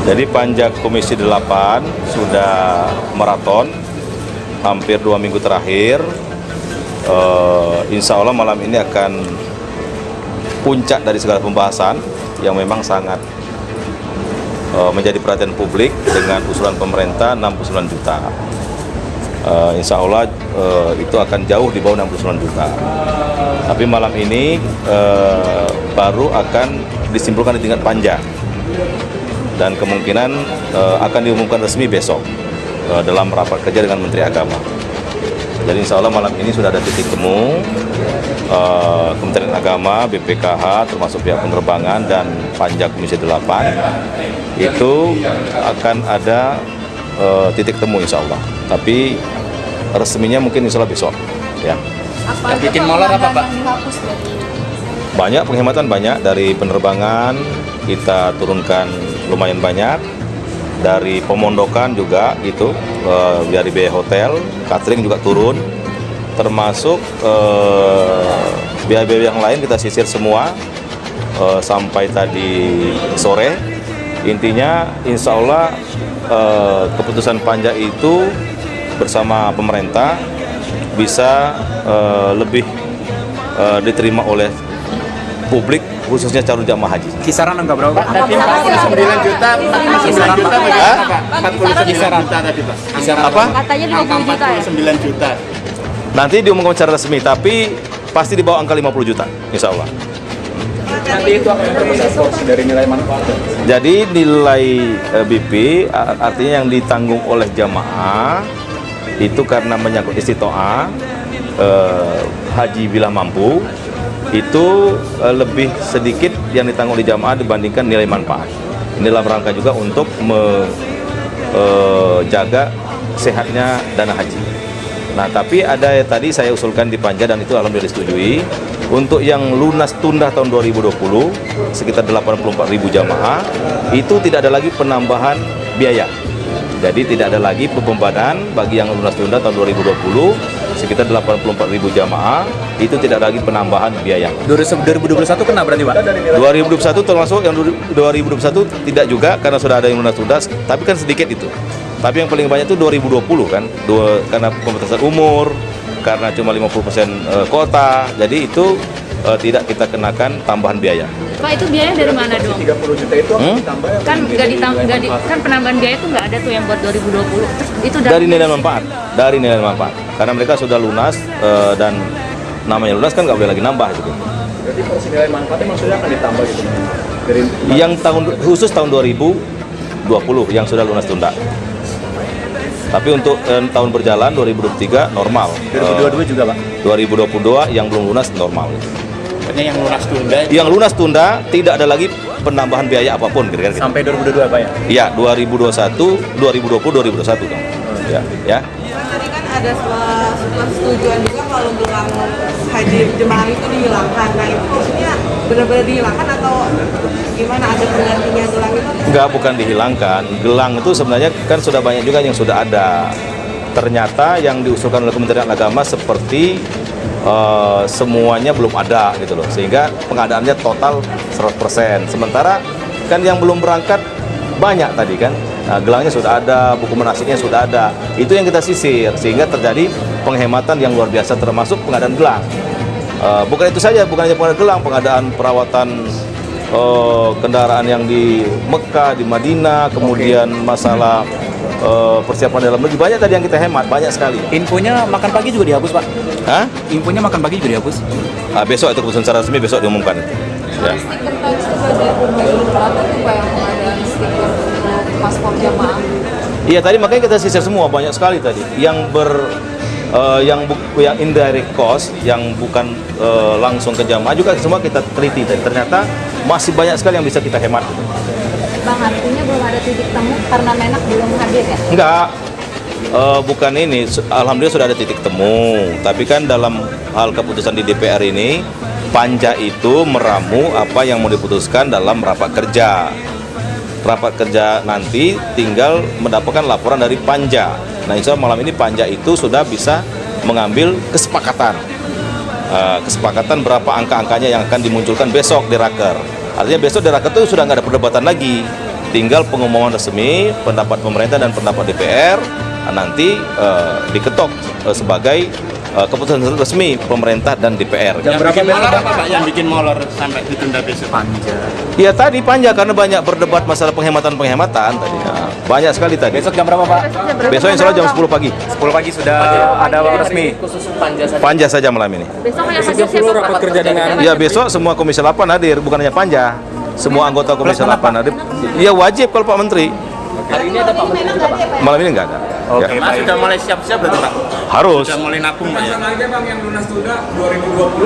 Jadi Panja Komisi 8 sudah maraton hampir dua minggu terakhir. Eh, insya Allah malam ini akan puncak dari segala pembahasan yang memang sangat eh, menjadi perhatian publik dengan usulan pemerintah 69 juta. Eh, insya Allah eh, itu akan jauh di bawah 69 juta. Tapi malam ini eh, baru akan disimpulkan di tingkat panja dan kemungkinan eh, akan diumumkan resmi besok eh, dalam rapat kerja dengan Menteri Agama. Jadi insya Allah malam ini sudah ada titik temu eh, Kementerian Agama, BPKH, termasuk pihak penerbangan dan Panja Komisi 8 itu akan ada eh, titik temu insya Allah. Tapi resminya mungkin insya Allah besok. Ya. Apa Yang bikin molor apa, Pak? Banyak penghematan banyak dari penerbangan kita turunkan lumayan banyak. Dari pemondokan juga gitu eh, dari biaya hotel catering juga turun. Termasuk eh, biaya-biaya yang lain kita sisir semua eh, sampai tadi sore. Intinya insya Allah keputusan panja itu bersama pemerintah bisa lebih diterima oleh publik khususnya calon jamaah haji. Kisaran angka berapa, Pak? Tadi 49 juta, 49 juta bagaimana Pak? 49 juta tadi Pak. Kisaran Apa? Katanya Angka 50 juta ya? 49 juta. Nanti diumumkan secara resmi, tapi pasti di bawah angka 50 juta, insya Allah. Nanti itu akan terbesar porsi dari nilai manfaat. Jadi nilai eh, BP artinya yang ditanggung oleh jamaah itu karena menyangkut istitoah eh, haji bila mampu itu eh, lebih sedikit yang ditanggung oleh jamaah dibandingkan nilai manfaat. Ini dalam rangka juga untuk menjaga sehatnya dana haji. Nah, tapi ada yang tadi saya usulkan di Panja dan itu alhamdulillah disetujui. Untuk yang lunas tunda tahun 2020 sekitar 84.000 jamaah itu tidak ada lagi penambahan biaya. Jadi tidak ada lagi pembebanan bagi yang lunas tunda tahun 2020 sekitar 84.000 jamaah. Itu tidak ada lagi penambahan biaya. 2021 kena berarti, Pak? 2021 termasuk yang 2021 tidak juga karena sudah ada yang lunas tunda. Tapi kan sedikit itu. Tapi yang paling banyak itu 2020 kan. Dua karena pembatasan umur karena cuma 50% eh, kota. Jadi itu eh, tidak kita kenakan tambahan biaya Pak itu biaya dari mana dong? 30 juta itu Hmm? ditambah? Kan nggak nggak di, kan penambahan biaya itu nggak ada tuh yang buat 2020. Terus itu dari nilai manfaat dari nilai manfaat karena mereka sudah lunas eh, dan namanya lunas kan nggak boleh lagi nambah gitu Berarti porsi nilai manfaatnya maksudnya akan ditambah gitu. Dari yang tahun khusus tahun 2020 yang sudah lunas tunda tapi untuk eh, tahun berjalan 2023 normal Eh, 2022 juga, Pak. 2022 yang belum lunas normal. Artinya yang lunas tunda Yang lunas tunda tidak ada lagi penambahan biaya apa pun kira-kira gitu. Sampai 2022, Pak ya? Iya, 2021, 2020, 2021 dong. Ya, ya. tadi kan ada persetujuan juga kalau gelang haji jemaah itu dihilangkan. Nah itu maksudnya benar-benar dihilangkan atau gimana ada penggantinya gelang itu? Enggak, bukan dihilangkan. Gelang itu sebenarnya kan sudah banyak juga yang sudah ada. Ternyata yang diusulkan oleh Kementerian Agama seperti eh, semuanya belum ada gitu loh. Sehingga pengadaannya total 100%. Sementara kan yang belum berangkat banyak tadi kan. Nah, gelangnya sudah ada, buku menasiknya sudah ada. Itu yang kita sisir sehingga terjadi penghematan yang luar biasa termasuk pengadaan gelang. Eh, bukan itu saja, bukan hanya pengadaan gelang, pengadaan perawatan eh, kendaraan yang di Mekah, di Madinah, kemudian masalah eh, persiapan dalam negeri banyak tadi yang kita hemat, banyak sekali. Infonya makan pagi juga dihapus, Pak. Hah? Infonya makan pagi juga dihapus. Ah, besok itu keputusan secara resmi besok diumumkan. Ya. paspor jamaah. Iya tadi makanya kita sisir semua banyak sekali tadi yang ber eh, yang bu- yang indirect cost yang bukan eh, langsung ke jamaah juga semua kita teliti tadi ternyata masih banyak sekali yang bisa kita hemat gitu. Bang artinya belum ada titik temu karena Menak belum hadir ya? Enggak, Eh, bukan ini. Alhamdulillah sudah ada titik temu. Tapi kan dalam hal keputusan di DPR ini, panja itu meramu apa yang mau diputuskan dalam rapat kerja. Rapat kerja nanti tinggal mendapatkan laporan dari panja. Nah, insya Allah malam ini panja itu sudah bisa mengambil kesepakatan. Eh, kesepakatan berapa angka-angkanya yang akan dimunculkan besok di raker. Artinya besok di raker itu sudah nggak ada perdebatan lagi. Tinggal pengumuman resmi pendapat pemerintah dan pendapat DPR uh, nanti uh, diketok uh, sebagai uh, keputusan resmi pemerintah dan DPR. Yang bikin molor apa Pak? Yang bikin molor sampai ditunda besok? Panja. Ya tadi panjang karena banyak berdebat masalah penghematan-penghematan tadi. Nah, banyak sekali tadi. Besok jam berapa Pak? Besok insya Allah jam 10 pagi. 10 pagi sudah ada resmi. Khusus panja saja. Panja saja malam ini. Besok yang hasil siapa rapat kerja dengan Ya besok semua Komisi 8 hadir, bukan hanya Panja. Semua anggota Komisi 8 hadir. Ya wajib kalau Pak Menteri. Hari ini ada Pak Menteri juga Pak. Malam ini enggak ada. Oke, Ya, Mas sudah mulai siap-siap berarti Pak? harus. Sudah mulai nabung Pak ya? Rencananya bang yang lunas tunda 2020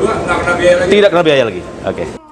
2122 nggak kena biaya lagi. Tidak kena biaya lagi. Oke.